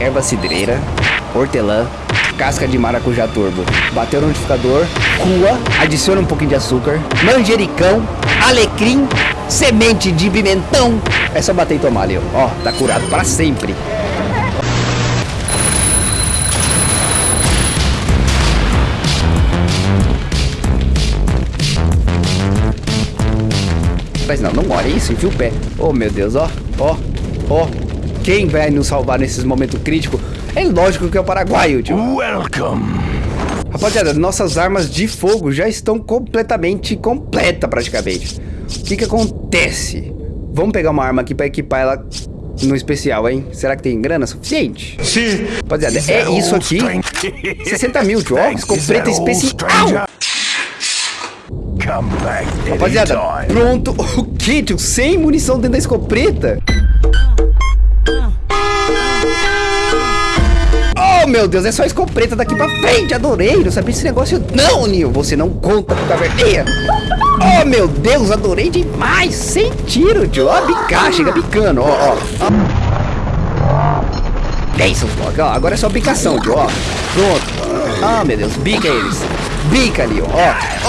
erva cidreira, hortelã, casca de maracujá turbo. Bateu no notificador, rua, adiciona um pouquinho de açúcar, manjericão, alecrim, semente de pimentão. É só bater e tomar, Leo. Ó, tá curado para sempre. Mas não, não olha isso, enfia o pé. Oh, meu Deus, ó, ó, ó. Quem vai nos salvar nesses momentos críticos? É lógico que é o paraguaio, tio. Welcome. Rapaziada, nossas armas de fogo já estão completamente completa praticamente. O que que acontece? Vamos pegar uma arma aqui para equipar ela no especial, hein? Será que tem grana suficiente? Sim. Rapaziada, é isso aqui. 60 mil, tio. Ó, escopeta especial. Rapaziada, pronto. O tio? Sem munição dentro da escopeta? Meu Deus, é só escopeta daqui pra frente. Adorei. Não sabia esse negócio. Não, Nil. Você não conta com caverneia. Oh, meu Deus, adorei demais. Sem tiro, tio. Ó, bicar, chega bicando. Ó, ó. ó. É isso. Ó, agora é só bicação, tio. Ó, pronto. Ah, meu Deus, bica eles. Bica ali, ó.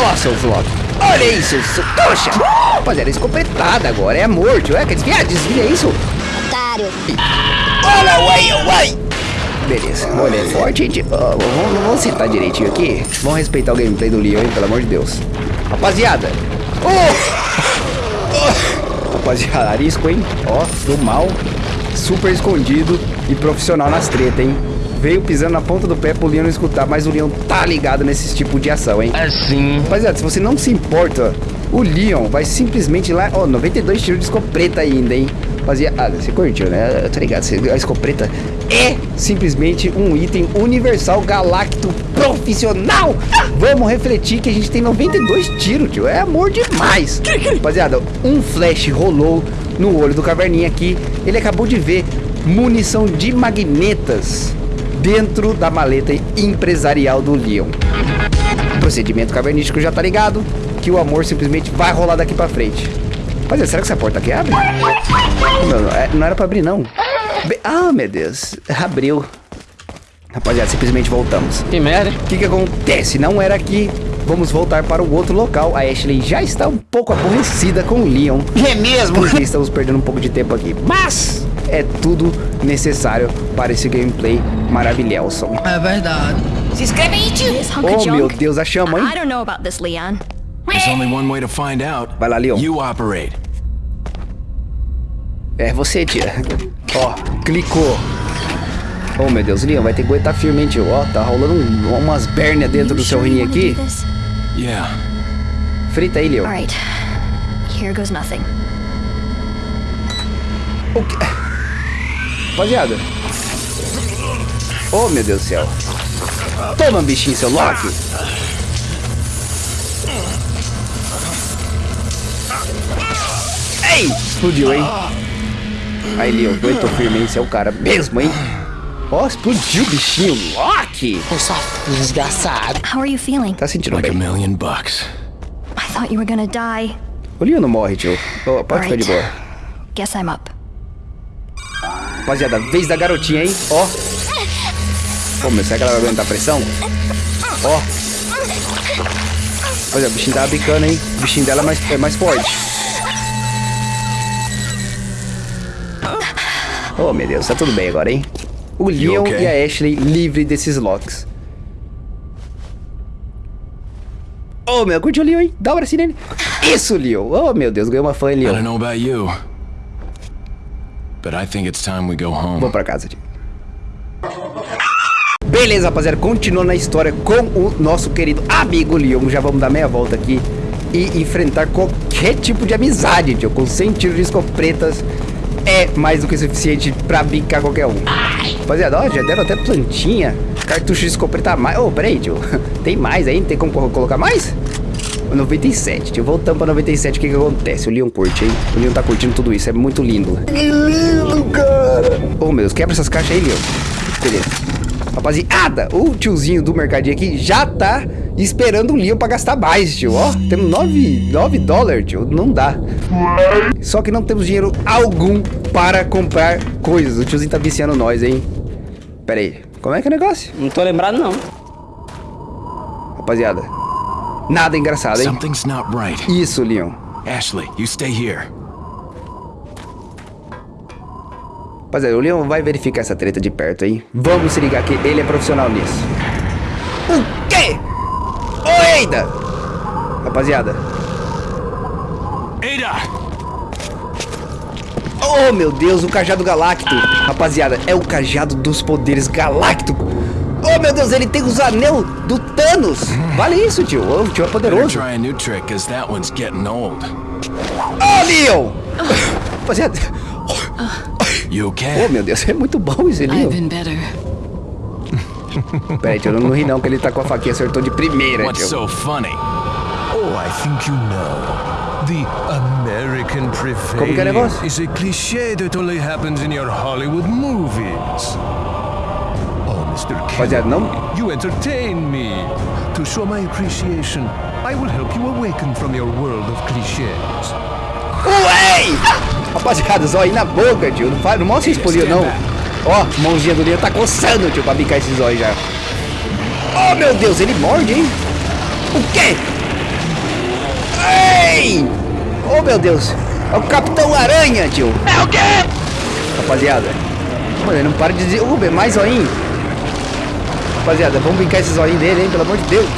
Ó, seu Flock. Olha isso, seu toxa. Rapaziada, é escopetada agora. É amor, tio. É, quer desviar? Desvia isso. Otário. Olha, uai, uai. Beleza, olha, é forte, gente. Ó, vamos, vamos sentar direitinho aqui. Vamos respeitar o gameplay do Leon, hein, pelo amor de Deus. Rapaziada. Oh! Oh! Rapaziada, arisco, hein? Ó, do mal. Super escondido e profissional nas tretas, hein? Veio pisando na ponta do pé pro Leon não escutar, mas o Leon tá ligado nesse tipo de ação, hein? Assim. Rapaziada, se você não se importa, o Leon vai simplesmente lá... Ó, 92 tiros de escopeta ainda, hein? Rapaziada, você curtiu, né? Tô ligado, a escopeta é simplesmente um item universal galacto profissional. Vamos refletir que a gente tem 92 tiros, tio. É amor demais. Rapaziada, um flash rolou no olho do caverninha aqui. Ele acabou de ver munição de magnetas dentro da maleta empresarial do Leon. O procedimento cavernístico já tá ligado, que o amor simplesmente vai rolar daqui pra frente. Mas será que essa porta aqui abre? Não, não, é- não era pra abrir, não. Be- ah, meu Deus. Abriu. Rapaziada, simplesmente voltamos. Que merda. O que que acontece? Não era aqui. Vamos voltar para o outro local. A Ashley já está um pouco aborrecida com o Leon. É mesmo? Porque estamos perdendo um pouco de tempo aqui. Mas é tudo necessário para esse gameplay maravilhoso. É verdade. Se inscreve aí, tio. Oh, meu? Deus, a chama, I hein? don't know about this, Leon. There's only one way to find out. Vai lá, Leon. You operate. É você, tia. Ó, clicou. Oh, meu Deus, Leon, vai ter que aguentar firme, hein, tio. Ó, tá rolando um- umas bérnias dentro do seu rim aqui. Yeah. Frita aí, Leon. All right. Here goes nothing. O quê? Rapaziada. Oh, meu Deus do céu. Toma, bichinho, seu Loki. Ei! Explodiu, hein? Aí, Leon, aguentou firme, hein? Você é o cara mesmo, hein? Ó, explodiu o bichinho. Loki! Eu só desgraçado. How are you feeling? Tá sentindo Like a bem. million bucks. I thought you were gonna die. O Leon não morre, tio. Ó, pode ficar de boa. Guess I'm up. Rapaziada, vez da garotinha, hein? Ó. Pô, meu, será que ela vai aguentar a pressão? Ó. Olha, o bichinho tava bicando, hein? O bichinho dela é mais, é mais forte. Oh, meu Deus, tá tudo bem agora, hein? O Leon okay? e a Ashley livre desses locks. Oh, meu, curtiu o Leon, hein? Dá um bracinho nele. Isso, Leon. Oh, meu Deus, ganhou uma fã, I don't Leon. know about you, but I think it's time we go home. Vou pra casa, tio. Beleza, rapaziada, continuando a história com o nosso querido amigo Leon. Já vamos dar meia volta aqui e enfrentar qualquer tipo de amizade, tio. Com 100 tiros de escopetas é mais do que suficiente pra brincar qualquer um. Rapaziada, ó, já deram até plantinha, cartucho de escopeta mais. Ô, peraí, tio. Tem mais aí? Tem como co- colocar mais? 97, tio. Voltamos pra 97, o que que acontece? O Leon curte, hein? O Leon tá curtindo tudo isso, é muito lindo. Que lindo, cara! Ô, meu Deus, quebra essas caixas aí, Leon. Beleza. Rapaziada, o tiozinho do mercadinho aqui já tá esperando o Leon pra gastar mais, tio. Ó, temos 9, 9 dólares, tio. Não dá. Só que não temos dinheiro algum para comprar coisas. O tiozinho tá viciando nós, hein? Pera aí. Como é que é o negócio? Não tô lembrado, não. Rapaziada. Nada engraçado, hein? Something's not right. Isso, Leon. Ashley, you stay here. Rapaziada, o Leon vai verificar essa treta de perto, hein? Vamos se ligar que ele é profissional nisso. O Eida! Rapaziada. Ada! Oh, meu Deus, o cajado galáctico. Rapaziada, é o cajado dos poderes galáctico. Oh, meu Deus, ele tem os anel do Thanos. Vale isso, tio. O tio é poderoso. try a new trick, cause that one's getting old. Oh, Leon! Rapaziada. You Oh, meu Deus, é muito bom esse I've Leon. been better. Pera aí, tio, não, não ri não, que ele tá com a faquinha, acertou de primeira, What's tio. so funny? Oh, I think you know. The American Como que é negócio? is a cliché that only happens in your Hollywood movies. Oh, Mr. Rapaziada, Kennedy, não... you entertain me. To show my appreciation, I will help you awaken from your world of clichés. Ué! Rapaziada, zóio na boca, tio. Não, faz, não mostra esse polinho, não. Ó, mãozinha do Leon tá coçando, tio, pra bicar esse zóio já. Oh, meu Deus, ele morde, hein? O quê? Ei! Oh, meu Deus. É o Capitão Aranha, tio. É o quê? Rapaziada. Mano, ele não para de dizer... Uber, mais zoinho. Rapaziada, vamos brincar esse zoinho dele, hein? Pelo amor de Deus.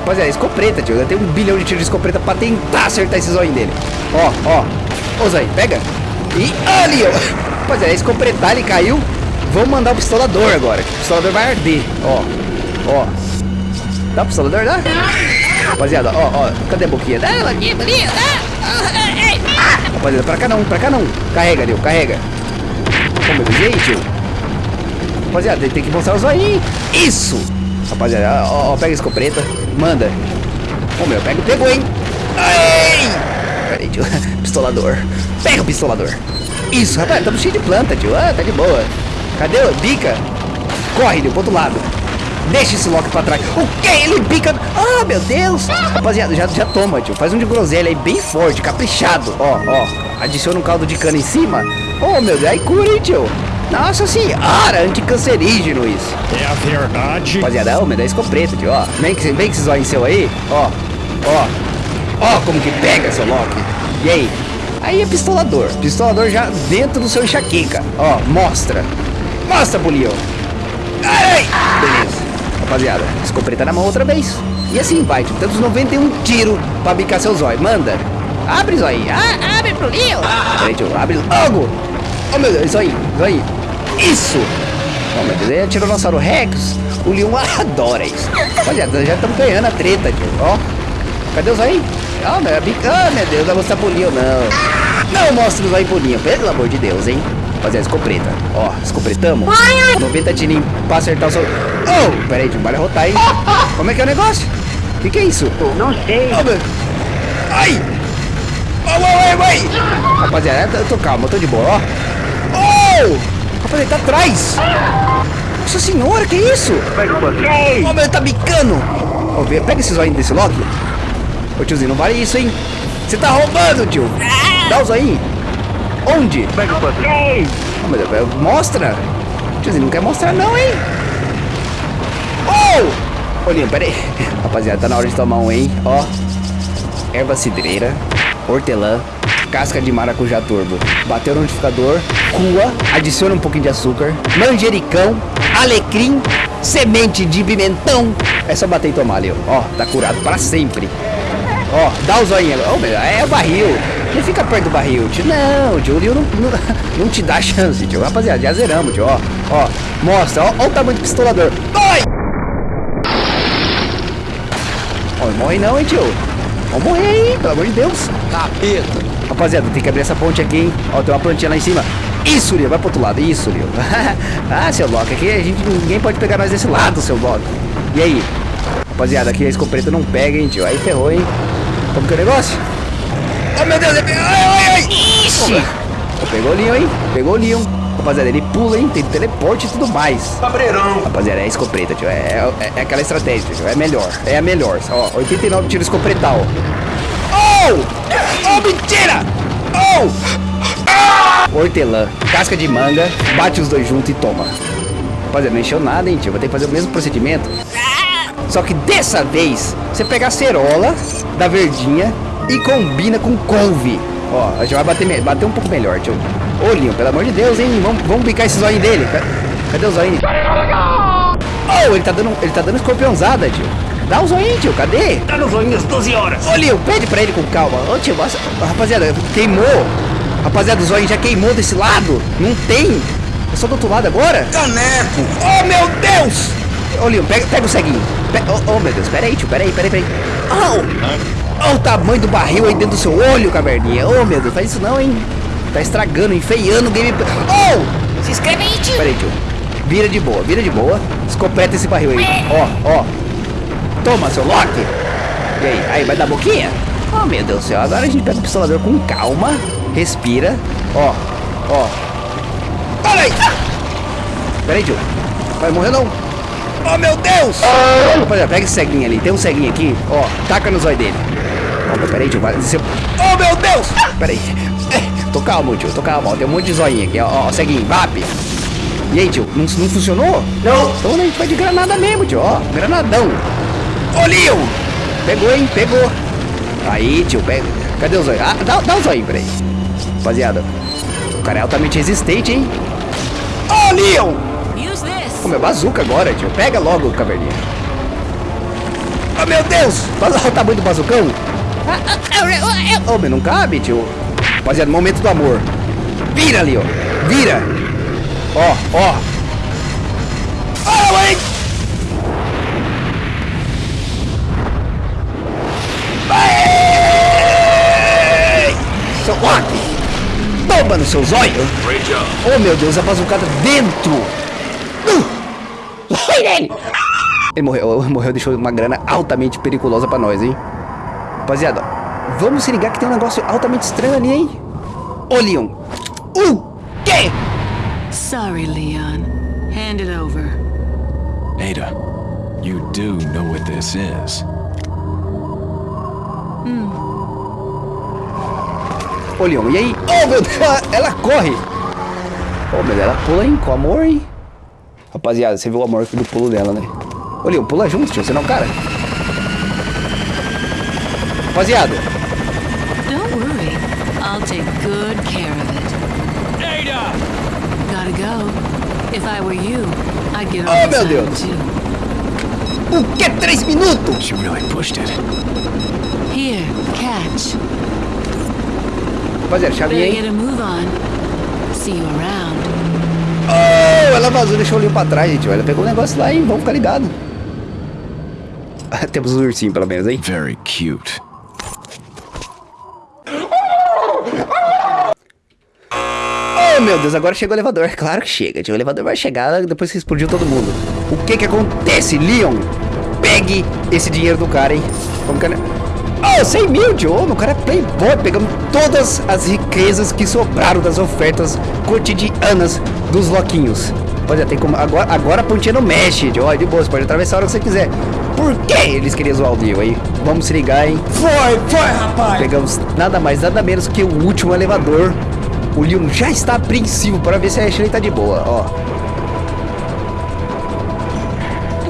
Rapaziada, escopeta, tio. Eu tenho um bilhão de tiros de escopeta pra tentar acertar esse zóio dele. Ó, ó. Ô, Zóio, pega. E ali, ó. Rapaziada, é escopetar, ele caiu. Vamos mandar o pistolador agora. O pistolador vai arder. Ó, ó. Dá o pistolador, dá? Rapaziada, ó, ó. Cadê a boquinha? Dá ela aqui, bolinha, dá. Rapaziada, pra cá não, pra cá não. Carrega, Leo, carrega. Como eu aí, tio? Rapaziada, tem que mostrar o zoinho. Isso! Rapaziada, ó, ó, pega a escopeta. Manda. Ô, meu, pega, pegou, hein? Ai! Tio. Pistolador. Pega o pistolador. Isso, rapaz, estamos cheio de planta, tio. Ah, tá de boa. Cadê o bica? Corre, Leo, pro outro lado. Deixa esse Loki pra trás. O que? Ele pica. Ah, meu Deus. Rapaziada, já, já toma, tio. Faz um de groselha aí bem forte, caprichado. Ó, ó. Adiciona um caldo de cana em cima. Oh, meu Deus. Aí cura, hein, tio. Nossa senhora, anticancerígeno isso. É a verdade. Rapaziada, ô, me dá escopeta, tio, ó. Vem que, vem que esses olhos seu aí, ó. Ó. Ó como que pega, seu Loki. E aí? Aí é pistolador. Pistolador já dentro do seu enxaqueca. Ó, mostra. Mostra, Bulião. Ai! Beleza. Rapaziada, escopeta na mão outra vez. E assim vai, tio. Temos 91 tiros pra bicar seu zóio. Manda. Abre, zóio. Ah, abre pro. Peraí, tio. Abre logo. Oh, meu Deus. Zóio. Zóio. Isso. Oh, meu Deus. É Tiranossauro Rex. O Leon adora isso. Rapaziada, já estamos ganhando a treta, tio. Ó. Cadê o zóio? Ah, meu, ah, meu Deus. Vai mostrar pro Leon, não. Não mostra o zóio pro Leon. Pelo amor de Deus, hein. Rapaziada, escopeta. Ó, escopretamos. 90 tirinhos pra acertar o seu... Oh, peraí, tio. Vai rotar, hein. Como é que é o negócio? O que, que é isso? Não sei. Oh, meu... Ai! Oh, ai, ai, ai! Rapaziada, eu tô calmo, eu tô de boa, ó. Oh! Rapaziada, ele tá atrás! Nossa senhora, que isso? Oh, meu, ele tá bicando! Vê, pega esse zoinho desse Loki. Ô, tiozinho, não vale isso, hein? Você tá roubando, tio! Dá o zoinho! Onde? Oh, meu Deus, mostra! Tiozinho, não quer mostrar não, hein? Oh! Olhinho, pera aí. Rapaziada, tá na hora de tomar um, hein? Ó. Erva cidreira, hortelã, casca de maracujá turbo. Bateu no notificador, cua, adiciona um pouquinho de açúcar, manjericão, alecrim, semente de pimentão. É só bater e tomar, Leo. Ó, tá curado para sempre. Ó, dá o zoinho. Ó, meu, é o barril. Não fica perto do barril, tio. Não, tio, o não, não, não te dá chance, tio. Rapaziada, já zeramos, tio. Ó, ó, mostra. Ó, ó o tamanho do pistolador. Vai! Ó, não morre não, hein, tio. Vamos morrer aí, pelo amor de Deus. Capeta. Rapaziada, tem que abrir essa ponte aqui, hein. Ó, tem uma plantinha lá em cima. Isso, Leo, vai pro outro lado. Isso, Leo. ah, seu Loki, aqui a gente, ninguém pode pegar nós desse lado, seu Loki. E aí? Rapaziada, aqui a escopeta não pega, hein, tio. Aí ferrou, hein. Como que é o negócio? Oh, meu Deus, ele... Ai, ai, ai. Ixi. Oh, pegou o Leon, hein. Pegou o Leon. Rapaziada, ele pula, hein. Tem teleporte e tudo mais. Cabreirão. Rapaziada, é escopeta, tio. É, é, é aquela estratégia, tio. É melhor. É a melhor. Ó, 89 tiro escopetal. Oh! Oh, mentira! Oh! Ah! hortelã, casca de manga, bate os dois juntos e toma. Rapaziada, não encheu nada, hein, tio? Vou ter que fazer o mesmo procedimento. Só que dessa vez, você pega a cerola da verdinha e combina com couve. Ó, a gente vai bater, bater um pouco melhor, tio. Ô, Leon, pelo amor de Deus, hein? Vamos, vamos bicar esse zóio dele. Ca- Cadê o zóio? Oh, ele tá dando, ele tá dando escorpiãozada, tio. Dá o zoinho, tio. Cadê? Tá nos olhinhos 12 horas. Ô, Leon, pede pra ele com calma. Ô, tio, nossa, rapaziada, queimou. Rapaziada, o zóio já queimou desse lado. Não tem. É só do outro lado agora? Caneco. Oh, meu Deus! Ô, Leon, pega, pega o ceguinho. Pe- oh, oh, meu Deus, pera aí, tio, pera aí, pera aí, pera aí. Oh! Olha o tamanho do barril aí dentro do seu olho, caverninha. Oh, meu Deus, faz isso não, hein? Tá estragando, enfeiando o gameplay. Oh! Se inscreve aí, tio. Pera aí, tio. Vira de boa, vira de boa. Escopeta esse barril aí. Ó, ó. Toma, seu Loki. E aí, aí, vai dar boquinha? Oh, meu Deus do céu. Agora a gente pega o pistolador com calma. Respira. Ó, ó. Olha aí! Pera aí, tio. Vai morrer não. Oh, meu Deus! Rapaziada, pega esse ceguinho ali. Tem um ceguinho aqui. Ó, taca no zóio dele. Ó, mas pera aí, tio. Vai, você... Oh, meu Deus! Pera aí. Tô calmo, tio. Tô calmo. Ó, Tem um monte de zoinho aqui. Ó, ó ceguinho. VAP. E aí, tio? Não, não funcionou? Não. Então a gente vai de granada mesmo, tio. Ó, granadão. Ô, Leon! Pegou, hein? Pegou. Aí, tio. Pega. Cadê o zóio? Ah, dá, dá o zóio, peraí. Rapaziada. O cara é altamente resistente, hein? Ô, meu bazuca agora, tio. Pega logo, caverninha. Oh, meu Deus! Olha lá o tamanho do bazucão. Ô, meu, não cabe, tio. Rapaziada, momento do amor. Vira ali, ó. Vira. Ó, ó. Ó, mãe! Vai! Seu Loki! Toma no seu zóio! Oh, meu Deus, a bazucada dentro! Uh! Vai nele! Ele morreu, morreu, deixou uma grana altamente periculosa pra nós, hein? Rapaziada, vamos se ligar que tem um negócio altamente estranho ali, hein? Ô, Leon! O quê? Sorry, Leon. Hand it over. Ada, you do know what this is. Ô, Leon, e aí? Oh, meu Deus, ela, ela corre! Oh, meu Deus, ela pula, hein? Com amor, hein? Rapaziada, você viu o amor do pulo dela, né? Ô, Leon, pula junto, tio, você não, cara? Rapaziada, Don't worry. I'll take good care of it. Ada! Gotta go. If I were you, I'd get on Oh, meu Deus. too. o que? Três minutos? She really pushed it. Here, catch. Rapaziada, chavinha, Better hein? get a move on. See you around. Oh, ela vazou, deixou o Leon pra trás, gente. Ela pegou o negócio lá, hein? Vamos ficar ligado. Temos um ursinho, pelo menos, hein? Very cute. Oh, meu Deus, agora chegou o elevador. Claro que chega, tio. O elevador vai chegar depois que explodiu todo mundo. O que que acontece, Leon? Pegue esse dinheiro do cara, hein? Vamos, cara. Oh, 100 mil, tio. Oh, meu cara é playboy. Pegamos todas as riquezas que sobraram das ofertas cotidianas dos loquinhos. Pode ter como... Agora, agora a pontinha não mexe, tio. Ó, de boa, você pode atravessar a hora que você quiser. Por que eles queriam zoar o Leon, hein? Vamos se ligar, hein? Foi, foi, rapaz. Pegamos nada mais, nada menos que o último elevador. O Leon já está apreensivo para ver se a Ashley tá de boa, ó.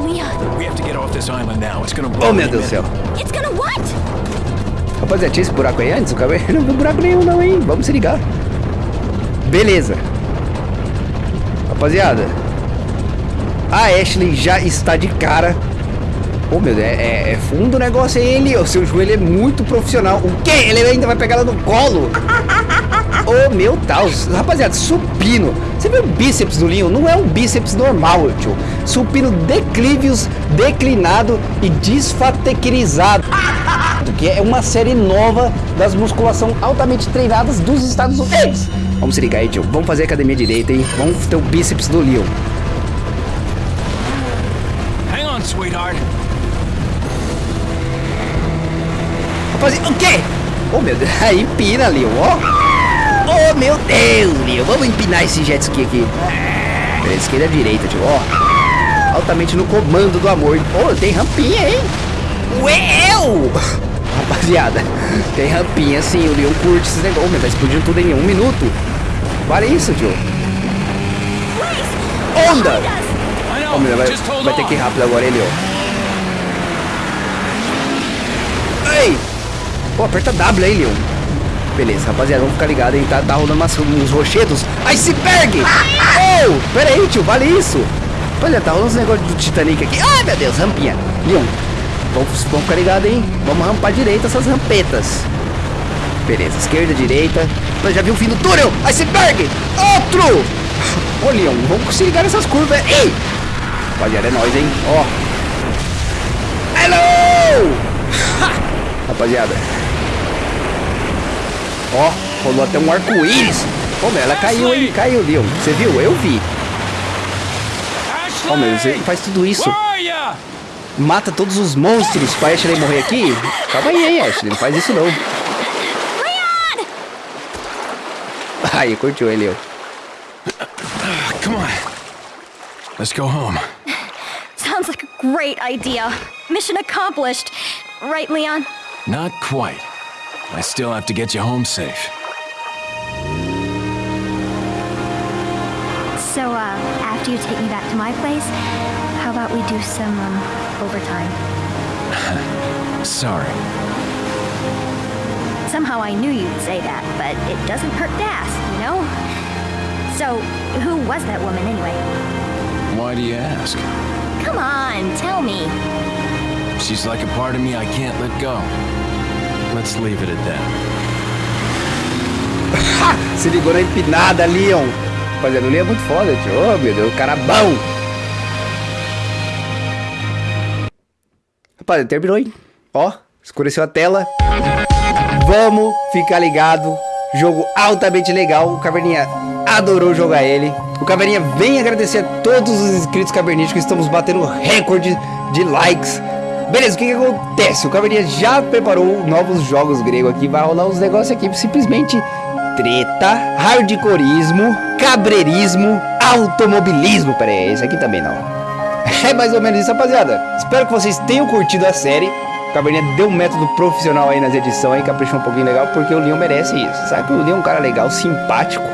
Leon, We have to get off this island now. It's gonna blow. Oh, meu Deus do céu. it's gonna what? Rapaziada, tinha esse buraco aí antes? O cara não viu buraco nenhum não, hein? Vamos se ligar. Beleza. Rapaziada. A Ashley já está de cara. Oh, meu Deus, é, é- é fundo o negócio aí, Leon. Seu joelho é muito profissional. O quê? Ele ainda vai pegar ela no colo? Oh, meu Deus. Rapaziada, supino. Você viu o bíceps do Leon? Não é um bíceps normal, tio. Supino declivius, declinado e desfatequirizado. Que é uma série nova das musculação altamente treinadas dos Estados Unidos. Vamos se ligar aí, tio. Vamos fazer academia direita, hein? Vamos ter o bíceps do Leon. Hang on, sweetheart. Rapaziada, o quê? Oh, meu Deus. Aí, empina, Leon, ó. Oh, meu Deus, Leon. Vamos empinar esse jet ski aqui. Pela esquerda e direita, tio, ó. Altamente no comando do amor. Oh, tem rampinha, hein? Uéu! Rapaziada, tem rampinha sim. O Leon curte esses negócios. Oh, meu, tá explodindo tudo em um minuto. Vale isso, tio. Onda! Ó, meu, vai, vai ter que ir rápido agora, ele, ó. Ei! Pô, aperta W aí, Leon. Beleza, rapaziada, vamos ficar ligados, hein? Tá, tá rolando umas, uns rochedos. Iceberg! Oh! Pera aí, tio, vale isso? Olha, tá rolando uns negócios do Titanic aqui. Ai, meu Deus, rampinha. Leon, vamos, vamos ficar ligados, hein? Vamos rampar direita essas rampetas. Beleza, esquerda, direita. Já viu o fim do túnel? Iceberg! Outro! Ô, Leon, vamos se ligar nessas curvas. Ei! Rapaziada, é nóis, hein? Ó. Hello! Ha! Rapaziada. Ó, rolou até um arco-íris. Ô, meu, ela caiu, hein? Caiu, Leon. Você viu? Eu vi. Ó, meu, você faz tudo isso. Mata todos os monstros pra Ashley morrer aqui? Calma aí, hein, Ashley. Não faz isso, não. Aí, curtiu ele, Leon. Come on. Let's go home. Sounds like a great idea. Mission accomplished. Right, Leon? Not quite. I still have to get you home safe. So, uh, after you take me back to my place, how about we do some, um, overtime? Sorry. Somehow I knew you'd say that, but it doesn't hurt to ask, you know? So, who was that woman anyway? Why do you ask? Come on, tell me. She's like a part of me I can't let go. Let's leave it at that. Se ligou na empinada, Leon. Rapaziada, o Leon é muito foda, tio. Oh, meu Deus, o cara bom. Rapaziada, terminou, hein? Ó, escureceu a tela. Vamos ficar ligado. Jogo altamente legal. O Caverninha adorou jogar ele. O Caverninha vem agradecer a todos os inscritos cavernísticos. Estamos batendo recorde de likes. Beleza, o que, que acontece? O Caverninha já preparou novos jogos grego aqui. Vai rolar uns negócios aqui simplesmente treta, hardcoreismo, cabreirismo, automobilismo. Pera aí, esse aqui também não. É mais ou menos isso, rapaziada. Espero que vocês tenham curtido a série. O Caverninha deu um método profissional aí nas edições aí, caprichou um pouquinho legal, porque o Leon merece isso. Sabe que o Leon é um cara legal, simpático,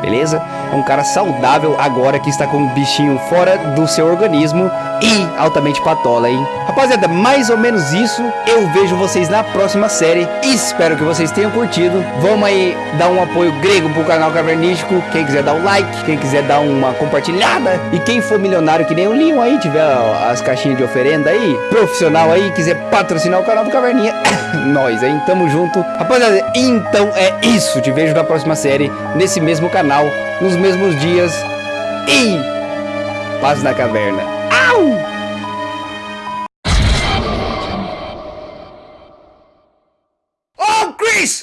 beleza? É um cara saudável agora que está com um bichinho fora do seu organismo e altamente patola, hein? Rapaziada, mais ou menos isso. Eu vejo vocês na próxima série. Espero que vocês tenham curtido. Vamos aí dar um apoio grego pro canal Cavernístico. Quem quiser dar um like, quem quiser dar uma compartilhada. E quem for milionário que nem o Leon aí, tiver as caixinhas de oferenda aí, profissional aí, quiser patrocinar o canal do Caverninha, nós, hein? Tamo junto. Rapaziada, então é isso. Te vejo na próxima série, nesse mesmo canal, nos mesmos dias. E paz na caverna. Ow!